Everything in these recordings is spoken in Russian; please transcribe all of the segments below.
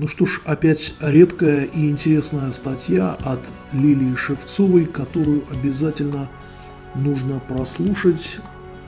Ну что ж, опять редкая и интересная статья от Лилии Шевцовой, которую обязательно нужно прослушать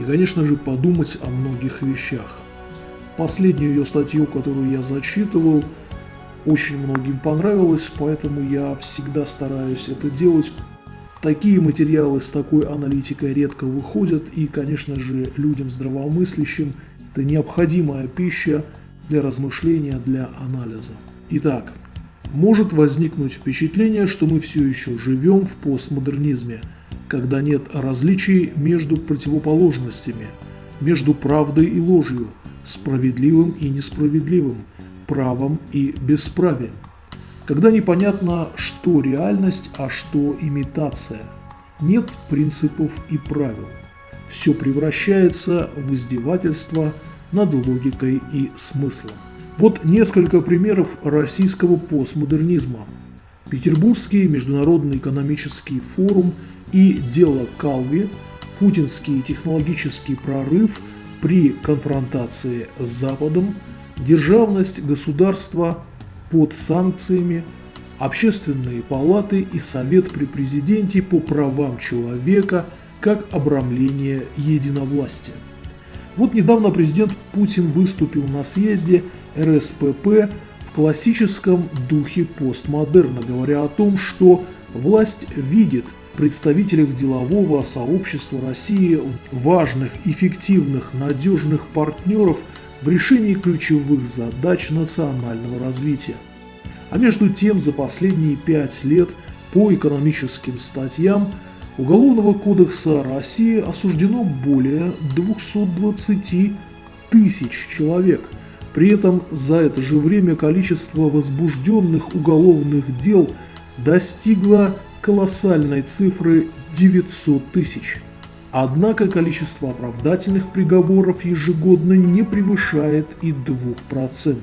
и, конечно же, подумать о многих вещах. Последнюю ее статью, которую я зачитывал, очень многим понравилось, поэтому я всегда стараюсь это делать. Такие материалы с такой аналитикой редко выходят, и, конечно же, людям здравомыслящим это необходимая пища для размышления, для анализа. Итак, может возникнуть впечатление, что мы все еще живем в постмодернизме, когда нет различий между противоположностями, между правдой и ложью, справедливым и несправедливым, правом и бесправием. Когда непонятно, что реальность, а что имитация. Нет принципов и правил. Все превращается в издевательство над логикой и смыслом. Вот несколько примеров российского постмодернизма. Петербургский международный экономический форум и дело Калви, путинский технологический прорыв – при конфронтации с Западом державность государства под санкциями, общественные палаты и Совет при президенте по правам человека как обрамление единовластия. Вот недавно президент Путин выступил на съезде РСПП в классическом духе постмодерна, говоря о том, что власть видит представителях делового сообщества России важных, эффективных, надежных партнеров в решении ключевых задач национального развития. А между тем за последние пять лет по экономическим статьям Уголовного кодекса России осуждено более 220 тысяч человек. При этом за это же время количество возбужденных уголовных дел достигло колоссальной цифры 900 тысяч. Однако количество оправдательных приговоров ежегодно не превышает и 2%.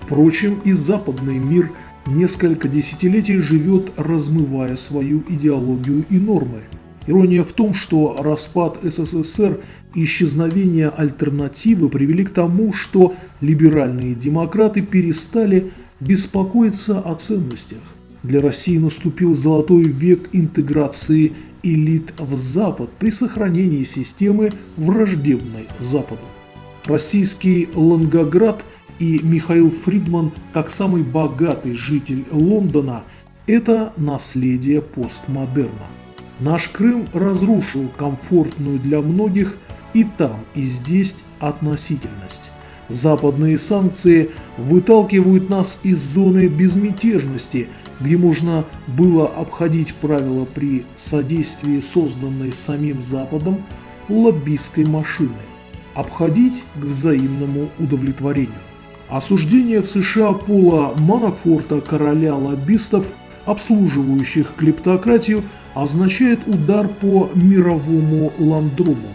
Впрочем, и западный мир несколько десятилетий живет, размывая свою идеологию и нормы. Ирония в том, что распад СССР и исчезновение альтернативы привели к тому, что либеральные демократы перестали беспокоиться о ценностях. Для России наступил золотой век интеграции элит в Запад при сохранении системы враждебной Западу. Российский Лонгоград и Михаил Фридман, как самый богатый житель Лондона, это наследие постмодерна. Наш Крым разрушил комфортную для многих и там, и здесь относительность. Западные санкции выталкивают нас из зоны безмятежности – где можно было обходить правила при содействии созданной самим Западом лоббистской машины, обходить к взаимному удовлетворению. Осуждение в США Пола Манафорта, короля лоббистов, обслуживающих клептократию, означает удар по мировому ландрому.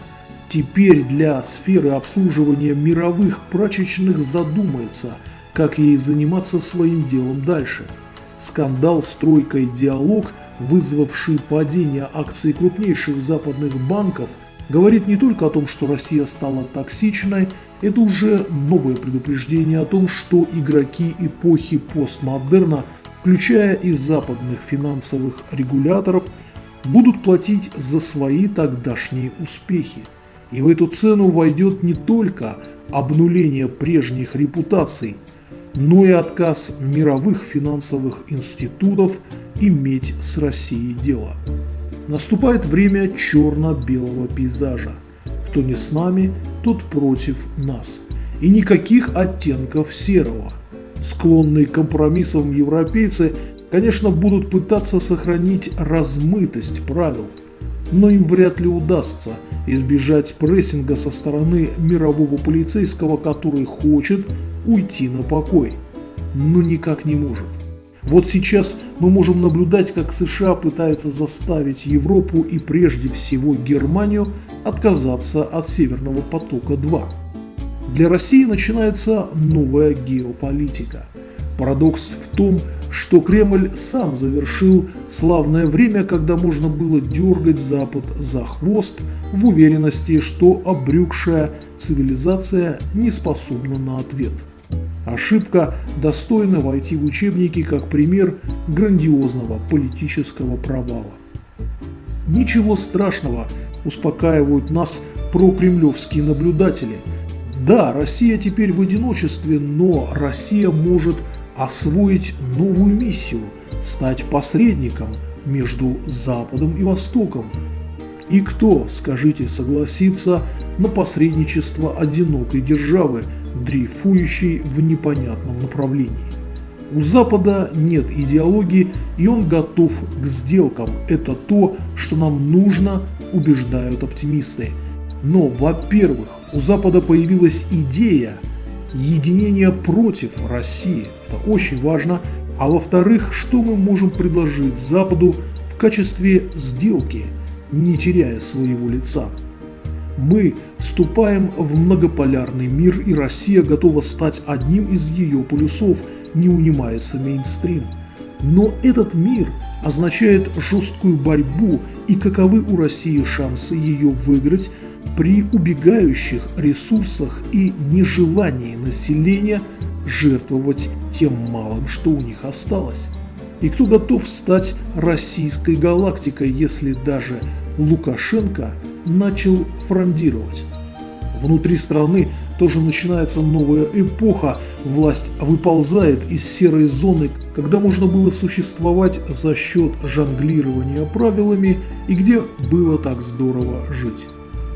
Теперь для сферы обслуживания мировых прачечных задумается, как ей заниматься своим делом дальше – Скандал «Стройка и диалог», вызвавший падение акций крупнейших западных банков, говорит не только о том, что Россия стала токсичной, это уже новое предупреждение о том, что игроки эпохи постмодерна, включая и западных финансовых регуляторов, будут платить за свои тогдашние успехи. И в эту цену войдет не только обнуление прежних репутаций, но и отказ мировых финансовых институтов иметь с Россией дело. Наступает время черно-белого пейзажа. Кто не с нами, тот против нас. И никаких оттенков серого. Склонные к компромиссам европейцы, конечно, будут пытаться сохранить размытость правил, но им вряд ли удастся избежать прессинга со стороны мирового полицейского, который хочет уйти на покой, но никак не может. Вот сейчас мы можем наблюдать, как США пытается заставить Европу и прежде всего Германию отказаться от Северного потока-2. Для России начинается новая геополитика. Парадокс в том, что Кремль сам завершил славное время, когда можно было дергать Запад за хвост в уверенности, что обрюкшая цивилизация не способна на ответ. Ошибка достойна войти в учебники как пример грандиозного политического провала. Ничего страшного, успокаивают нас прокремлевские наблюдатели. Да, Россия теперь в одиночестве, но Россия может освоить новую миссию – стать посредником между Западом и Востоком. И кто, скажите, согласится на посредничество одинокой державы, дрейфующей в непонятном направлении? У Запада нет идеологии, и он готов к сделкам. Это то, что нам нужно, убеждают оптимисты. Но, во-первых, у Запада появилась идея единения против России. Это очень важно. А во-вторых, что мы можем предложить Западу в качестве сделки, не теряя своего лица? Мы вступаем в многополярный мир, и Россия готова стать одним из ее полюсов – не унимается мейнстрим. Но этот мир означает жесткую борьбу и каковы у России шансы ее выиграть при убегающих ресурсах и нежелании населения жертвовать тем малым, что у них осталось. И кто готов стать российской галактикой, если даже Лукашенко начал фрондировать? Внутри страны тоже начинается новая эпоха. Власть выползает из серой зоны, когда можно было существовать за счет жонглирования правилами и где было так здорово жить.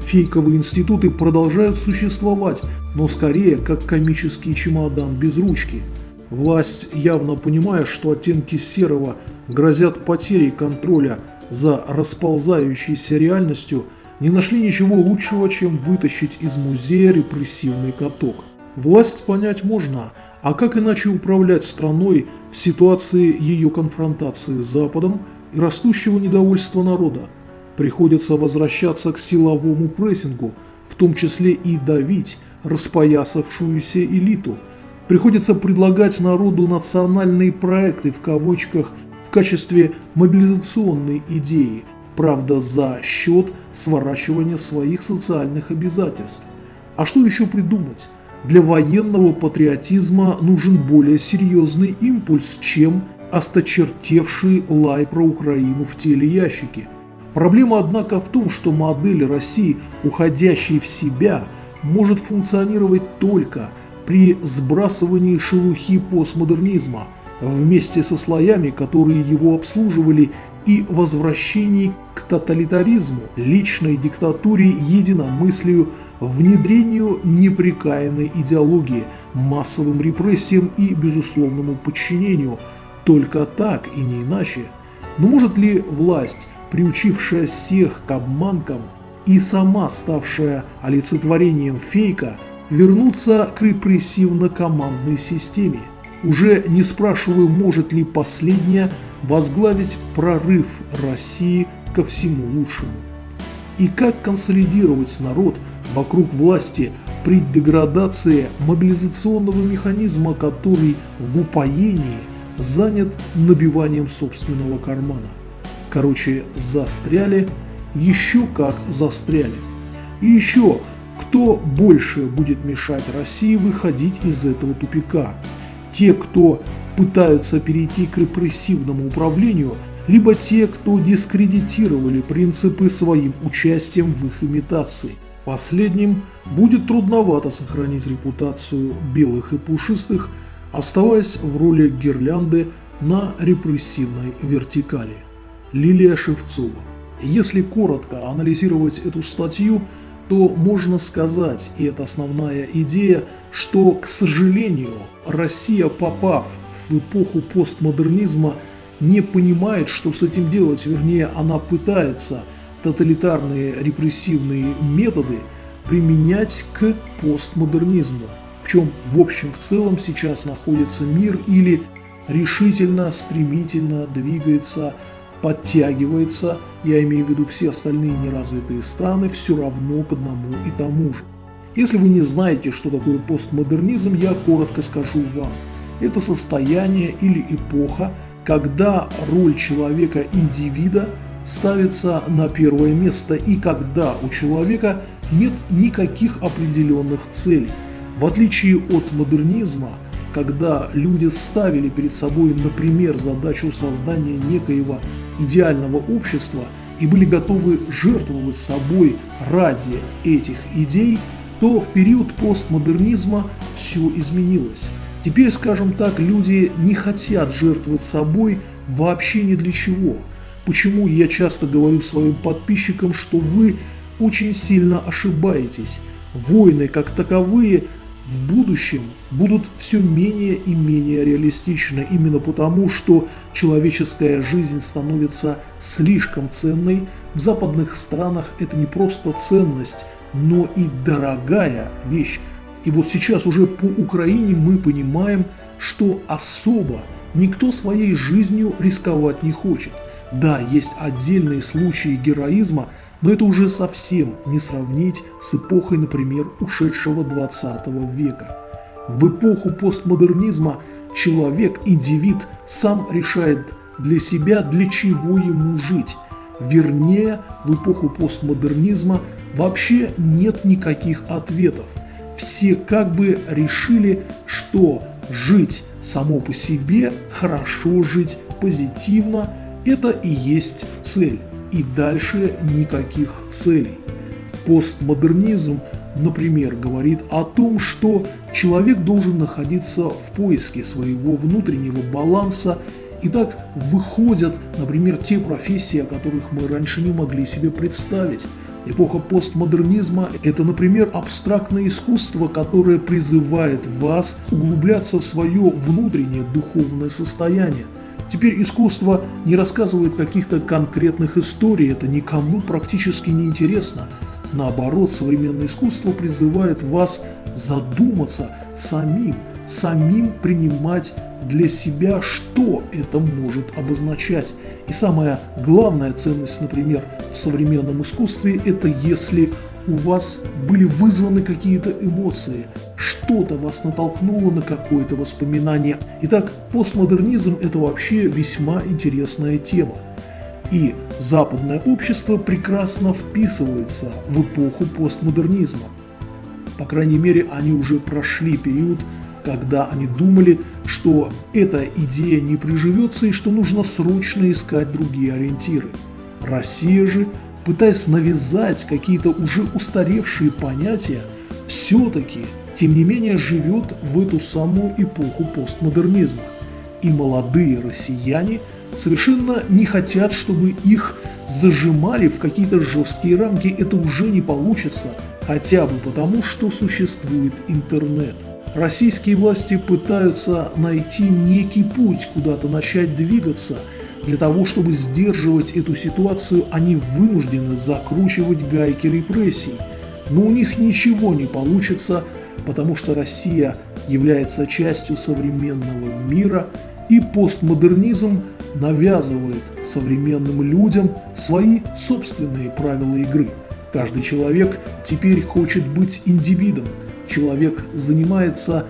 Фейковые институты продолжают существовать, но скорее как комический чемодан без ручки. Власть, явно понимая, что оттенки серого грозят потерей контроля за расползающейся реальностью – не нашли ничего лучшего, чем вытащить из музея репрессивный каток. Власть понять можно, а как иначе управлять страной в ситуации ее конфронтации с Западом и растущего недовольства народа? Приходится возвращаться к силовому прессингу, в том числе и давить распоясавшуюся элиту. Приходится предлагать народу национальные проекты в кавычках в качестве мобилизационной идеи – правда за счет сворачивания своих социальных обязательств. А что еще придумать? Для военного патриотизма нужен более серьезный импульс, чем осточертевший лай про Украину в теле ящики. Проблема, однако, в том, что модель России, уходящей в себя, может функционировать только при сбрасывании шелухи постмодернизма – вместе со слоями, которые его обслуживали, и возвращении к тоталитаризму, личной диктатуре, единомыслию, внедрению непрекаянной идеологии, массовым репрессиям и безусловному подчинению. Только так и не иначе. Но может ли власть, приучившая всех к обманкам и сама ставшая олицетворением фейка, вернуться к репрессивно-командной системе? Уже не спрашиваю, может ли последняя возглавить прорыв России ко всему лучшему. И как консолидировать народ вокруг власти при деградации мобилизационного механизма, который в упоении занят набиванием собственного кармана. Короче, застряли, еще как застряли. И еще, кто больше будет мешать России выходить из этого тупика? те, кто пытаются перейти к репрессивному управлению, либо те, кто дискредитировали принципы своим участием в их имитации. Последним будет трудновато сохранить репутацию белых и пушистых, оставаясь в роли гирлянды на репрессивной вертикали. Лилия Шевцова. Если коротко анализировать эту статью, то можно сказать, и это основная идея, что, к сожалению, Россия, попав в эпоху постмодернизма, не понимает, что с этим делать, вернее, она пытается тоталитарные репрессивные методы применять к постмодернизму, в чем в общем в целом сейчас находится мир или решительно, стремительно двигается подтягивается, я имею в виду все остальные неразвитые страны, все равно к одному и тому же. Если вы не знаете, что такое постмодернизм, я коротко скажу вам. Это состояние или эпоха, когда роль человека-индивида ставится на первое место и когда у человека нет никаких определенных целей. В отличие от модернизма, когда люди ставили перед собой, например, задачу создания некоего идеального общества и были готовы жертвовать собой ради этих идей, то в период постмодернизма все изменилось. Теперь, скажем так, люди не хотят жертвовать собой вообще ни для чего. Почему я часто говорю своим подписчикам, что вы очень сильно ошибаетесь. Войны как таковые в будущем будут все менее и менее реалистичны, именно потому, что человеческая жизнь становится слишком ценной. В западных странах это не просто ценность, но и дорогая вещь. И вот сейчас уже по Украине мы понимаем, что особо никто своей жизнью рисковать не хочет. Да, есть отдельные случаи героизма, но это уже совсем не сравнить с эпохой, например, ушедшего 20 века. В эпоху постмодернизма человек, индивид, сам решает для себя, для чего ему жить. Вернее, в эпоху постмодернизма вообще нет никаких ответов. Все как бы решили, что жить само по себе, хорошо жить, позитивно – это и есть цель и дальше никаких целей. Постмодернизм, например, говорит о том, что человек должен находиться в поиске своего внутреннего баланса, и так выходят, например, те профессии, о которых мы раньше не могли себе представить. Эпоха постмодернизма – это, например, абстрактное искусство, которое призывает вас углубляться в свое внутреннее духовное состояние – Теперь искусство не рассказывает каких-то конкретных историй, это никому практически не интересно. Наоборот, современное искусство призывает вас задуматься самим, самим принимать для себя, что это может обозначать. И самая главная ценность, например, в современном искусстве – это если у вас были вызваны какие-то эмоции, что-то вас натолкнуло на какое-то воспоминание. Итак, постмодернизм – это вообще весьма интересная тема. И западное общество прекрасно вписывается в эпоху постмодернизма. По крайней мере, они уже прошли период, когда они думали, что эта идея не приживется и что нужно срочно искать другие ориентиры. Россия же пытаясь навязать какие-то уже устаревшие понятия, все-таки, тем не менее, живет в эту самую эпоху постмодернизма. И молодые россияне совершенно не хотят, чтобы их зажимали в какие-то жесткие рамки. Это уже не получится, хотя бы потому, что существует интернет. Российские власти пытаются найти некий путь, куда-то начать двигаться – для того, чтобы сдерживать эту ситуацию, они вынуждены закручивать гайки репрессий. Но у них ничего не получится, потому что Россия является частью современного мира, и постмодернизм навязывает современным людям свои собственные правила игры. Каждый человек теперь хочет быть индивидом. Человек занимается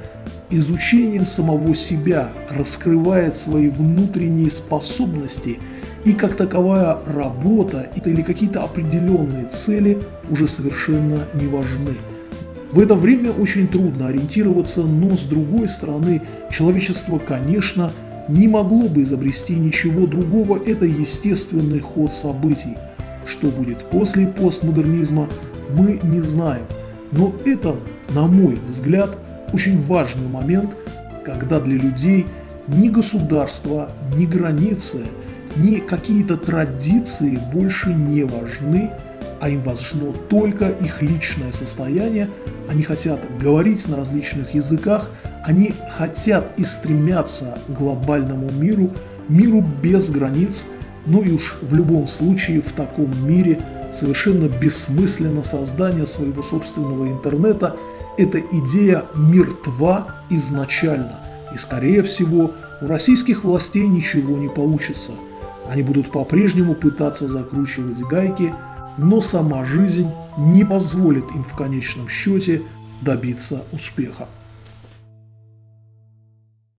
изучением самого себя, раскрывает свои внутренние способности и как таковая работа или какие-то определенные цели уже совершенно не важны. В это время очень трудно ориентироваться, но с другой стороны, человечество, конечно, не могло бы изобрести ничего другого, это естественный ход событий. Что будет после постмодернизма, мы не знаем. Но это, на мой взгляд, очень важный момент, когда для людей ни государство, ни границы, ни какие-то традиции больше не важны, а им важно только их личное состояние, они хотят говорить на различных языках, они хотят и стремятся к глобальному миру, миру без границ, ну и уж в любом случае в таком мире совершенно бессмысленно создание своего собственного интернета – эта идея мертва изначально, и скорее всего у российских властей ничего не получится. Они будут по-прежнему пытаться закручивать гайки, но сама жизнь не позволит им в конечном счете добиться успеха.